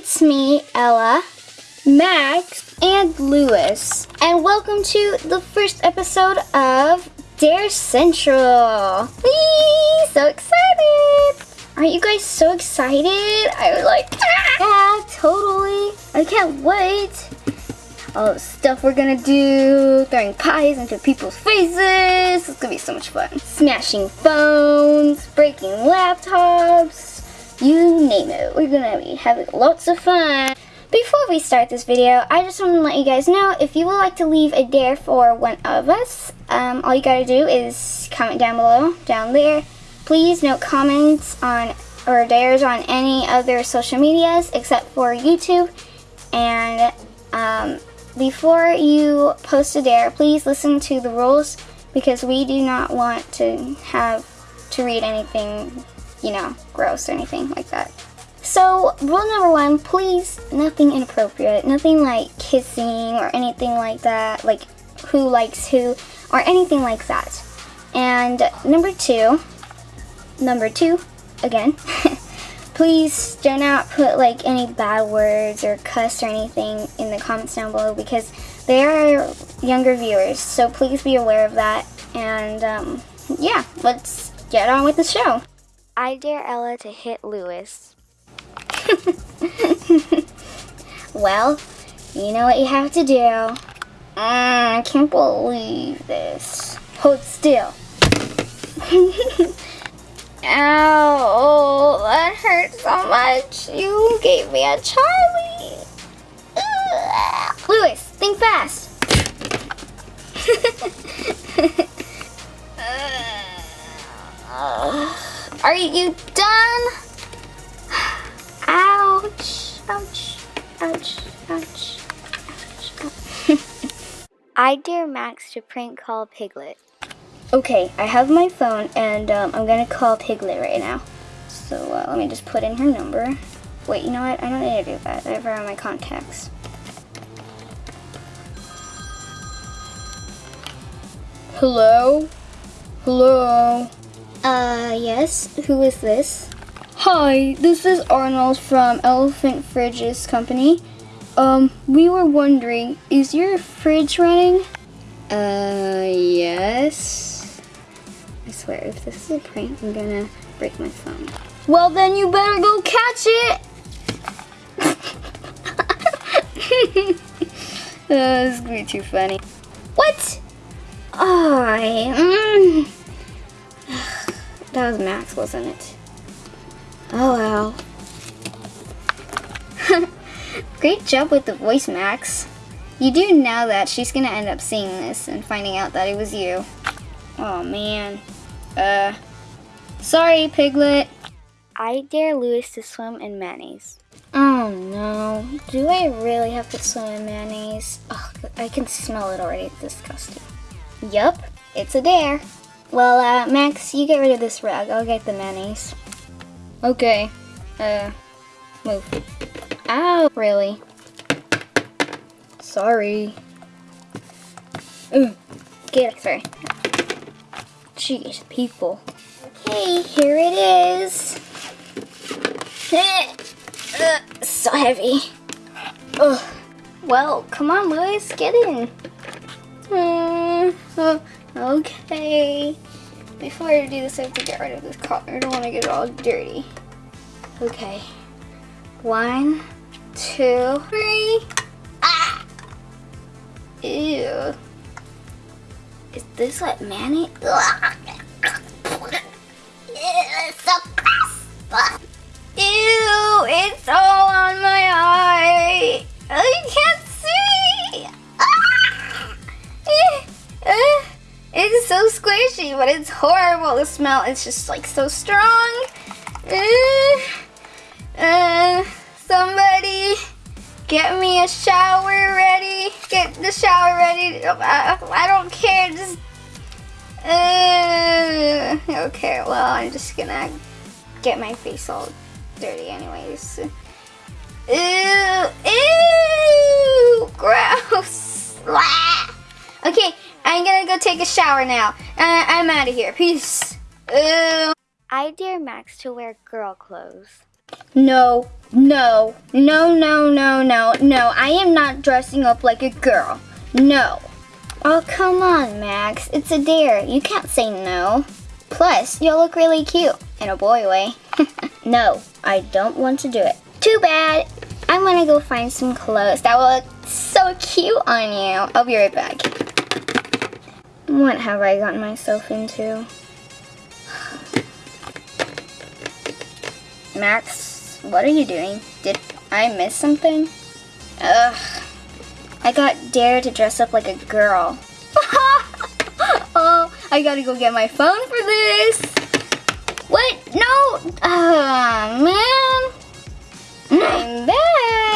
it's me, Ella, Max, and Lewis. And welcome to the first episode of Dare Central. Whee! So excited! Aren't you guys so excited? I was like, ah, yeah, totally. I can't wait. All the stuff we're gonna do, throwing pies into people's faces. It's gonna be so much fun. Smashing phones, breaking laptops, name it. We're gonna be having lots of fun. Before we start this video, I just want to let you guys know if you would like to leave a dare for one of us, um, all you gotta do is comment down below, down there. Please note comments on or dares on any other social medias except for YouTube. And um, before you post a dare, please listen to the rules because we do not want to have to read anything, you know, gross or anything like that. So, rule number one, please, nothing inappropriate. Nothing like kissing or anything like that, like who likes who, or anything like that. And number two, number two, again, please do not put like any bad words or cuss or anything in the comments down below because they are younger viewers. So please be aware of that. And um, yeah, let's get on with the show. I dare Ella to hit Lewis. well, you know what you have to do. Mm, I can't believe this. Hold still. Ow, that hurts so much. You gave me a Charlie. Ugh. Lewis, think fast. Are you done? Ouch, ouch, ouch, ouch, ouch. I dare Max to prank call Piglet. Okay, I have my phone and um, I'm gonna call Piglet right now. So uh, let me just put in her number. Wait, you know what? I don't need to do that. I have her on my contacts. Hello? Hello? Uh, yes? Who is this? Hi, this is Arnold from Elephant Fridges Company. Um, we were wondering, is your fridge running? Uh, yes. I swear, if this is a prank, I'm gonna break my phone. Well, then you better go catch it! oh, this is gonna be too funny. What? Oh, I, mm. that was Max, wasn't it? Oh, well. Great job with the voice, Max. You do know that she's gonna end up seeing this and finding out that it was you. Oh, man. Uh, sorry, Piglet. I dare Lewis to swim in mayonnaise. Oh no, do I really have to swim in mayonnaise? Ugh, I can smell it already, it's disgusting. Yup, it's a dare. Well, uh, Max, you get rid of this rug, I'll get the mayonnaise. Okay, uh, move. Ow, really? Sorry. Ugh, get it, sorry. Jeez, people. Okay, here it is. so heavy. Ugh. Well, come on, Lewis, get in. Uh, uh, okay. Before I do this, I have to get rid of this collar. I don't want to get it all dirty. Okay. One, two, three. Ah! Ew. Is this what mayonnaise? It's so gross. Ew, it's all it's so squishy, but it's horrible. The smell. It's just like so strong. Uh, uh, somebody get me a shower ready. Get the shower ready. I, I don't care. Just uh, okay, well, I'm just gonna get my face all dirty anyways. Ew, ew, gross. okay, I'm gonna go take a shower now. Uh, I'm out of here. Peace. Ew. I dare Max to wear girl clothes. No, no, no, no, no, no, no. I am not dressing up like a girl. No. Oh, come on, Max. It's a dare. You can't say no. Plus, you'll look really cute. In a boy way. no, I don't want to do it. Too bad. I'm gonna go find some clothes that will look so cute on you. I'll be right back. What have I gotten myself into? Max, what are you doing? Did I miss something? Ugh. I got Dare to dress up like a girl. oh, I gotta go get my phone for this. What? No! Oh, man. I'm back.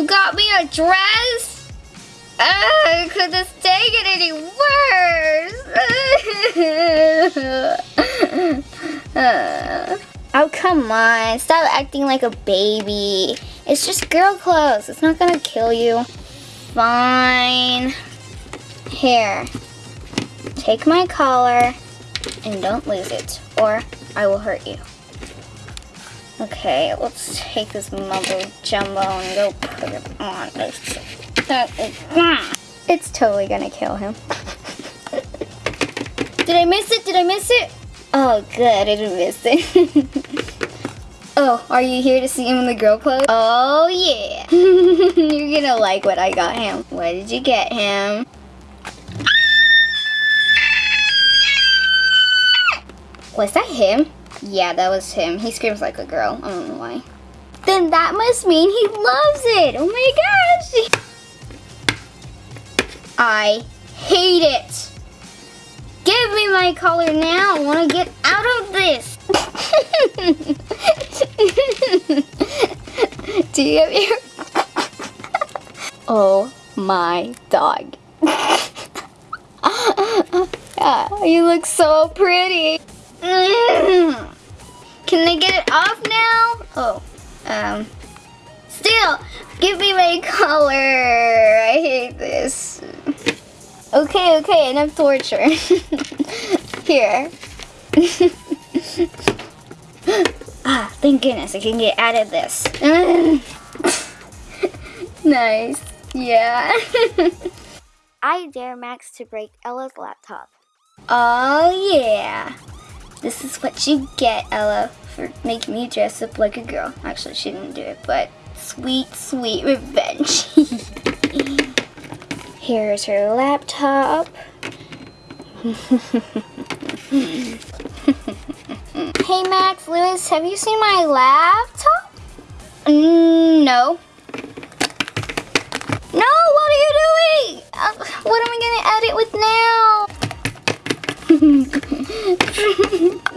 You got me a dress? Could this day get any worse? oh, come on. Stop acting like a baby. It's just girl clothes. It's not gonna kill you. Fine. Here. Take my collar and don't lose it or I will hurt you. Okay, let's take this mumbo jumbo and go put it on. That is, it's totally gonna kill him. Did I miss it? Did I miss it? Oh, good, I didn't miss it. oh, are you here to see him in the girl clothes? Oh, yeah. You're gonna like what I got him. What did you get him? Was that him? Yeah, that was him. He screams like a girl. I don't know why. Then that must mean he loves it. Oh my gosh. I hate it. Give me my collar now. I want to get out of this. Do you have your... oh my dog. yeah, you look so pretty. Can I get it off now? Oh, um, still, give me my collar. I hate this. Okay, okay, enough torture. Here. ah, thank goodness I can get out of this. nice, yeah. I dare Max to break Ella's laptop. Oh yeah. This is what you get, Ella, making me dress up like a girl. Actually, she didn't do it, but sweet, sweet revenge. Here's her laptop. hey, Max, Lewis, have you seen my laptop? Mm, no. No, what are you doing? Uh, what am I gonna edit with now?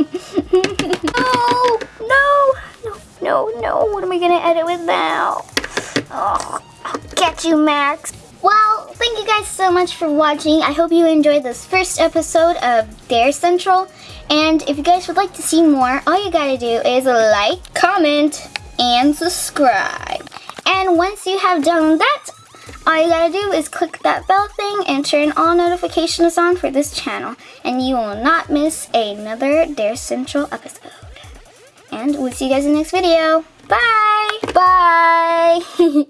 no, no, no, no, no. What am I gonna edit with now? Oh, I'll get you, Max. Well, thank you guys so much for watching. I hope you enjoyed this first episode of Dare Central. And if you guys would like to see more, all you gotta do is like, comment, and subscribe. And once you have done that, all you gotta do is click that bell thing and turn all notifications on for this channel and you will not miss another Dare Central episode. And we'll see you guys in the next video. Bye! Bye!